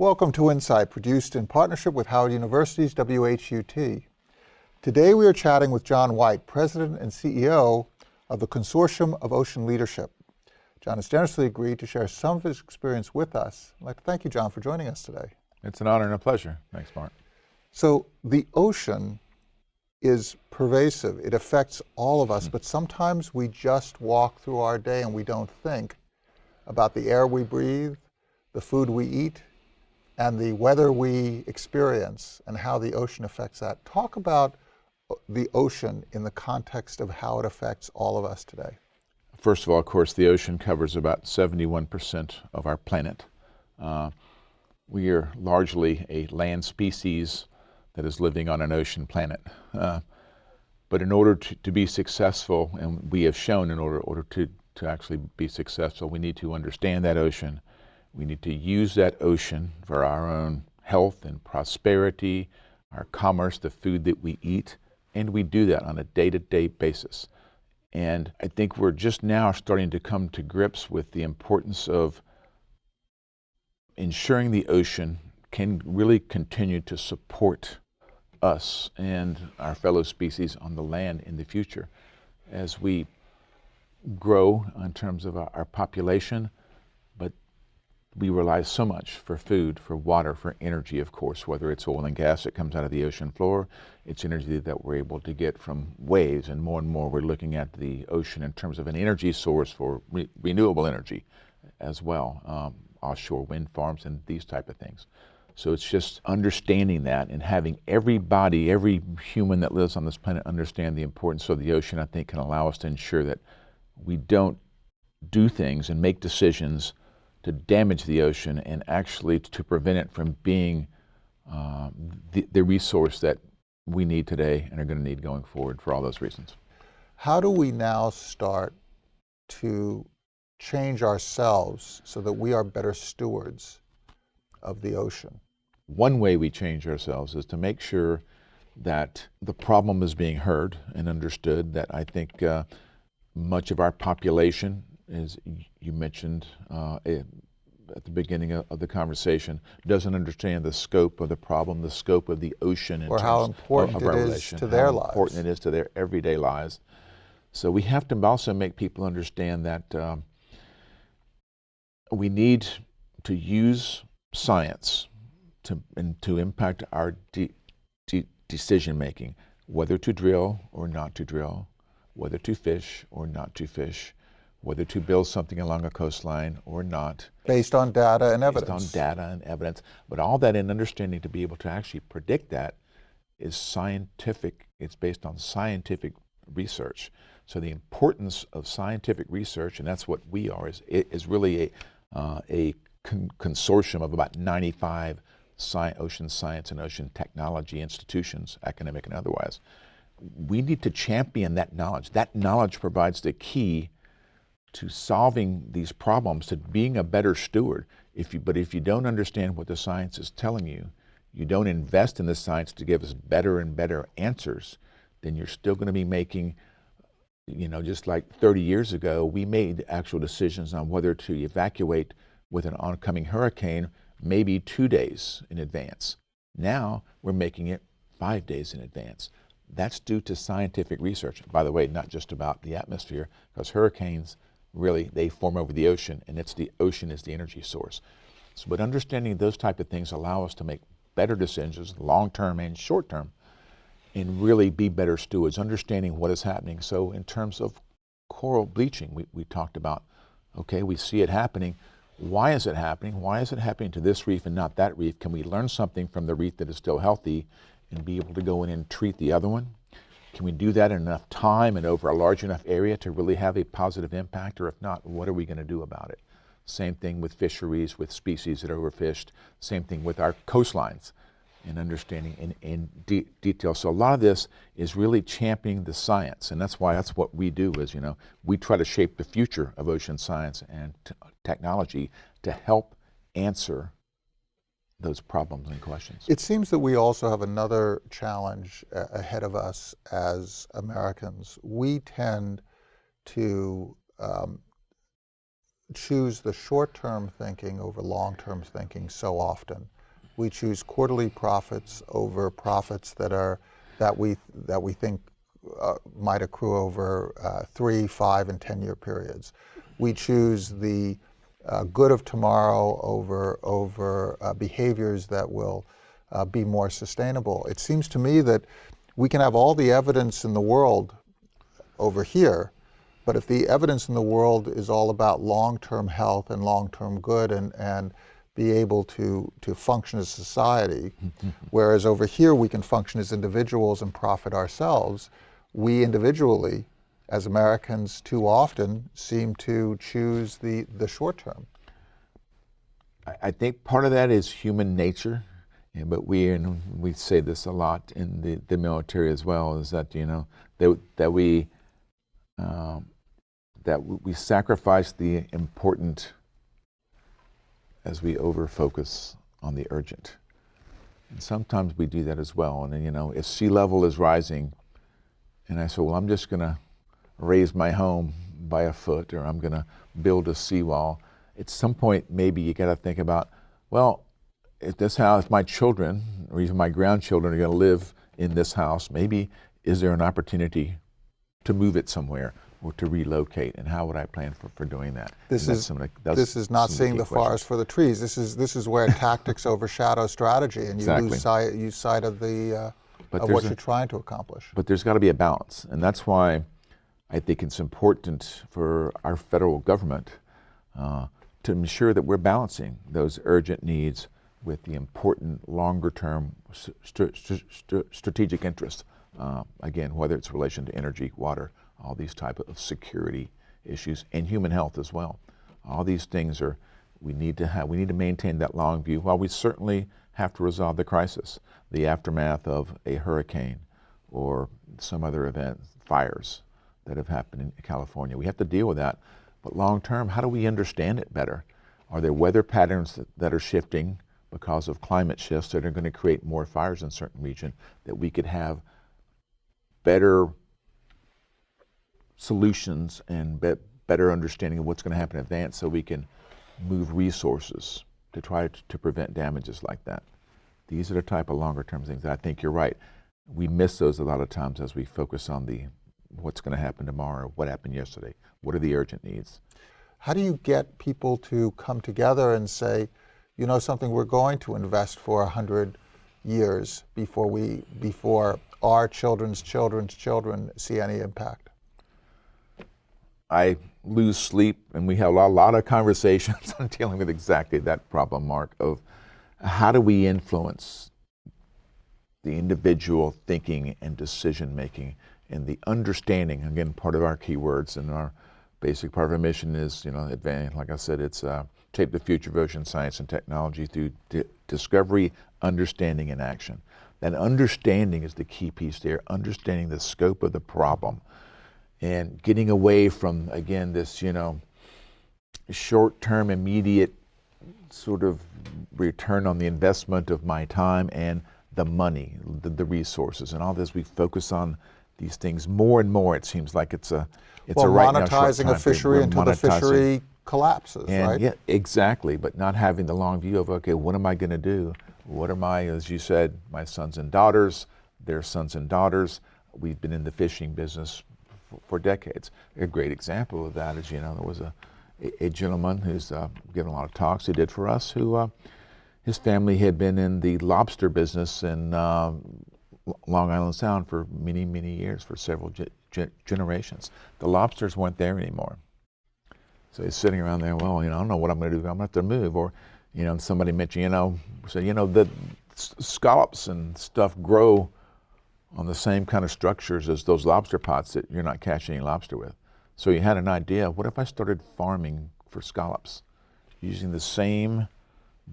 Welcome to Insight, produced in partnership with Howard University's WHUT. Today we are chatting with John White, President and CEO of the Consortium of Ocean Leadership. John has generously agreed to share some of his experience with us. I'd like to thank you, John, for joining us today. It's an honor and a pleasure. Thanks, Mark. So the ocean is pervasive. It affects all of us, mm. but sometimes we just walk through our day and we don't think about the air we breathe, the food we eat, and the weather we experience and how the ocean affects that. Talk about the ocean in the context of how it affects all of us today. First of all, of course, the ocean covers about 71% of our planet. Uh, we are largely a land species that is living on an ocean planet. Uh, but in order to, to, be successful, and we have shown in order, order to, to actually be successful, we need to understand that ocean. We need to use that ocean for our own health and prosperity, our commerce, the food that we eat, and we do that on a day-to-day -day basis. And I think we're just now starting to come to grips with the importance of ensuring the ocean can really continue to support us and our fellow species on the land in the future as we grow in terms of our, population, but we rely so much for food, for water, for energy, of course, whether it's oil and gas that comes out of the ocean floor, it's energy that we're able to get from waves, and more and more we're looking at the ocean in terms of an energy source for re renewable energy as well, um, offshore wind farms and these type of things. So it's just understanding that and having everybody, every human that lives on this planet understand the importance of the ocean, I think can allow us to ensure that we don't do things and make decisions to damage the ocean and actually to prevent it from being uh, the, the resource that we need today and are going to need going forward for all those reasons. How do we now start to change ourselves so that we are better stewards of the ocean? One way we change ourselves is to make sure that the problem is being heard and understood, that I think uh, much of our population, as you mentioned uh, at the beginning of the conversation, doesn't understand the scope of the problem, the scope of the ocean, or how important of, of it is to their lives. important it is to their everyday lives. So we have to also make people understand that um, we need to use science to, and to impact our de de decision making, whether to drill or not to drill, whether to fish or not to fish, whether to build something along a coastline or not. Based on data and evidence. Based on data and evidence. But all that in understanding to be able to actually predict that is scientific, it's based on scientific research. So the importance of scientific research, and that's what we are, is, is really a, uh, a con consortium of about 95 sci ocean science and ocean technology institutions, academic and otherwise. We need to champion that knowledge. That knowledge provides the key to solving these problems, to being a better steward. If you, but if you don't understand what the science is telling you, you don't invest in the science to give us better and better answers, then you're still going to be making, you know, just like 30 years ago, we made actual decisions on whether to evacuate with an oncoming hurricane maybe two days in advance. Now we're making it five days in advance. That's due to scientific research. By the way, not just about the atmosphere, because hurricanes really, they form over the ocean, and it's the ocean is the energy source. So, but understanding those type of things allow us to make better decisions, long-term and short-term, and really be better stewards, understanding what is happening. So in terms of coral bleaching, we, we talked about, okay, we see it happening, why is it happening? Why is it happening to this reef and not that reef? Can we learn something from the reef that is still healthy and be able to go in and treat the other one? Can we do that in enough time and over a large enough area to really have a positive impact? Or if not, what are we going to do about it? Same thing with fisheries, with species that are overfished. Same thing with our coastlines and understanding in, in de detail. So a lot of this is really championing the science, and that's why that's what we do is, you know, we try to shape the future of ocean science and technology to help answer those problems and questions. It seems that we also have another challenge uh, ahead of us as Americans. We tend to um, choose the short-term thinking over long-term thinking so often. We choose quarterly profits over profits that are that we that we think uh, might accrue over uh, three, five, and ten-year periods. We choose the uh, good of tomorrow over over uh, behaviors that will uh, be more sustainable. It seems to me that we can have all the evidence in the world over here, but if the evidence in the world is all about long-term health and long-term good and, and be able to, to function as a society, whereas over here we can function as individuals and profit ourselves, we individually, as Americans, too often seem to choose the, the short term. I think part of that is human nature. But we and we say this a lot in the, the military as well is that you know that that we um, that we sacrifice the important as we over focus on the urgent. And sometimes we do that as well. And then, you know, if sea level is rising, and I say, well, I'm just going to raise my home by a foot, or I'm going to build a seawall. At some point, maybe you got to think about, well, if this house, my children, or even my grandchildren are going to live in this house, maybe is there an opportunity to move it somewhere or to relocate, and how would I plan for, for doing that? This is the, this is not seeing the, the forest for the trees. This is this is where tactics overshadow strategy, and you lose sight you sight of the uh, but of what a, you're trying to accomplish. But there's got to be a balance, and that's why I think it's important for our federal government uh, to ensure that we're balancing those urgent needs with the important longer-term st st strategic interests. Uh, again, whether it's relation to energy, water, all these type of security issues, and human health as well. All these things are we need to have. We need to maintain that long view. While we certainly have to resolve the crisis, the aftermath of a hurricane or some other event, fires that have happened in California, we have to deal with that. But long term, how do we understand it better? Are there weather patterns that, that are shifting? because of climate shifts that are going to create more fires in certain region, that we could have better solutions and be better understanding of what's going to happen in advance so we can move resources to try to, to prevent damages like that. These are the type of longer term things that I think you're right. We miss those a lot of times as we focus on the what's going to happen tomorrow, what happened yesterday, what are the urgent needs. How do you get people to come together and say, you know something, we're going to invest for 100 years before, we, before our children's children's children see any impact? I lose sleep, and we have a lot, a lot of conversations on dealing with exactly that problem, Mark, of how do we influence the individual thinking and decision making and the understanding, again, part of our keywords and our basic part of our mission is, you know, advance, like I said, it's uh, shape the future of ocean science and technology through discovery, understanding, and action. That understanding is the key piece there, understanding the scope of the problem and getting away from, again, this, you know, short-term, immediate sort of return on the investment of my time and the money, the, the resources, and all this. We focus on these things more and more. It seems like it's a it's well, a right monetizing now a fishery until the fishery collapses, and right? Yeah, exactly. But not having the long view of okay, what am I going to do? What are my, as you said, my sons and daughters, their sons and daughters. We've been in the fishing business for, for decades. A great example of that is, you know, there was a, a, a gentleman who's uh, given a lot of talks he did for us who uh, his family had been in the lobster business in uh, Long Island Sound for many, many years, for several ge ge generations. The lobsters weren't there anymore. So he's sitting around there, well, you know, I don't know what I'm going to do. I'm going to have to move. Or, you know, somebody mentioned, you know, said, you know, the scallops and stuff grow on the same kind of structures as those lobster pots that you're not catching any lobster with. So he had an idea, what if I started farming for scallops using the same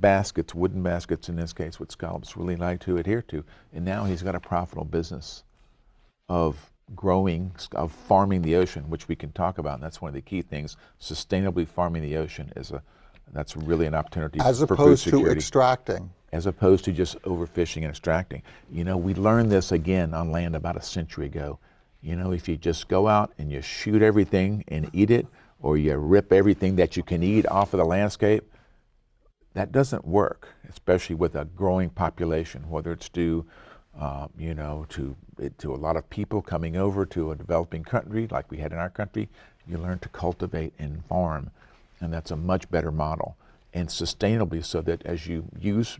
baskets, wooden baskets in this case, what scallops really like to adhere to. And now he's got a profitable business of growing, of farming the ocean, which we can talk about. And that's one of the key things. Sustainably farming the ocean is a, that's really an opportunity As opposed to extracting. As opposed to just overfishing and extracting. You know, we learned this again on land about a century ago. You know, if you just go out and you shoot everything and eat it, or you rip everything that you can eat off of the landscape, that doesn't work, especially with a growing population, whether it's due, uh, you know, to, to a lot of people coming over to a developing country like we had in our country. You learn to cultivate and farm, and that's a much better model. And sustainably so that as you use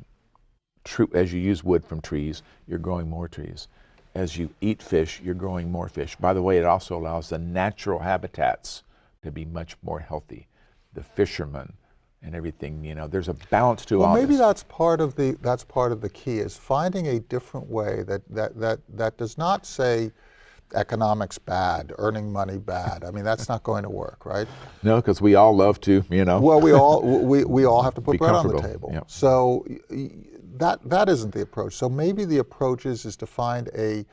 as you use wood from trees, you're growing more trees. As you eat fish, you're growing more fish. By the way, it also allows the natural habitats to be much more healthy. The fishermen and everything, you know, there's a balance to well, all maybe this. that's part of the that's part of the key is finding a different way that that that that does not say economics bad, earning money bad. I mean, that's not going to work, right? No, because we all love to, you know. Well, we all we, we all have to put bread on the table. yep. So that that isn't the approach. So maybe the approach is is to find a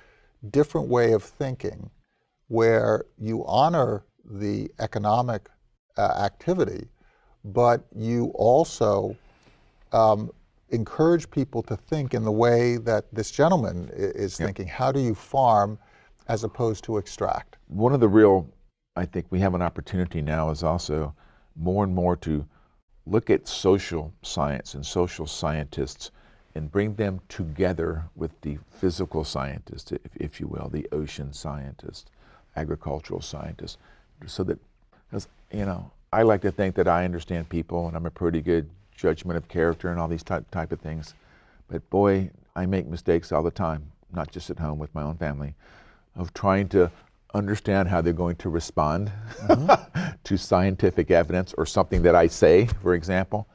different way of thinking, where you honor the economic uh, activity, but you also um, encourage people to think in the way that this gentleman is thinking. How do you farm as opposed to extract? one of the real, I think we have an opportunity now is also more and more to look at social science and social scientists and bring them together with the physical scientists, if, if you will, the ocean scientists, agricultural scientists, so that, you know, I like to think that I understand people and I'm a pretty good judgment of character and all these type, type of things. But boy, I make mistakes all the time, not just at home with my own family, of trying to understand how they're going to respond mm-hmm. to scientific evidence or something that I say, for example.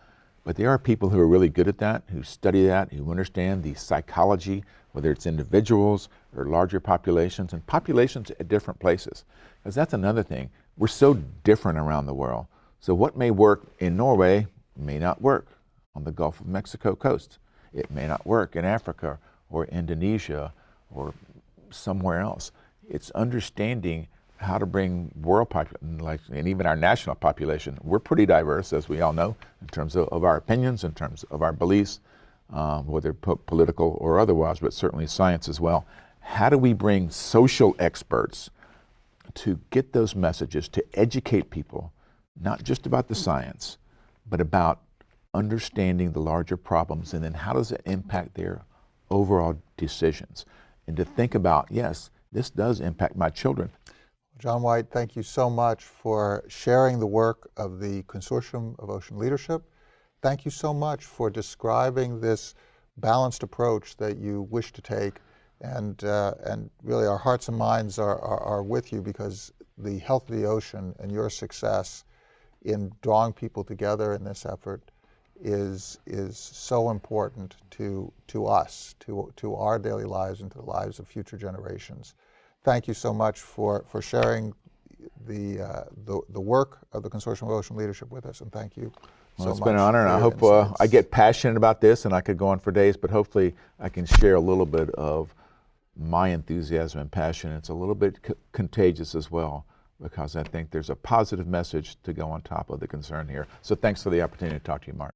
But there are people who are really good at that, who study that, who understand the psychology, whether it's individuals or larger populations, and populations at different places. Because that's another thing. We're so different around the world. So what may work in Norway may not work on the Gulf of Mexico coast. It may not work in Africa or Indonesia or somewhere else. It's understanding how to bring world population, like, and even our national population. We're pretty diverse, as we all know, in terms of, of our opinions, in terms of our beliefs, um, whether po- political or otherwise, but certainly science as well. How do we bring social experts to get those messages, to educate people, not just about the science, but about understanding the larger problems and then how does it impact their overall decisions? And to think about, yes, this does impact my children. John White, thank you so much for sharing the work of the Consortium of Ocean Leadership. Thank you so much for describing this balanced approach that you wish to take. And, uh, and really, our hearts and minds are, are, are with you because the health of the ocean and your success in drawing people together in this effort is, is so important to, to us, to, to our daily lives, and to the lives of future generations. Thank you so much for, for sharing the, uh, the, the work of the Consortium of Ocean Leadership with us, and thank you Well, so it's been an honor, and I hope uh, I get passionate about this, and I could go on for days, but hopefully I can share a little bit of my enthusiasm and passion. It's a little bit contagious as well, because I think there's a positive message to go on top of the concern here. So thanks for the opportunity to talk to you, Mark.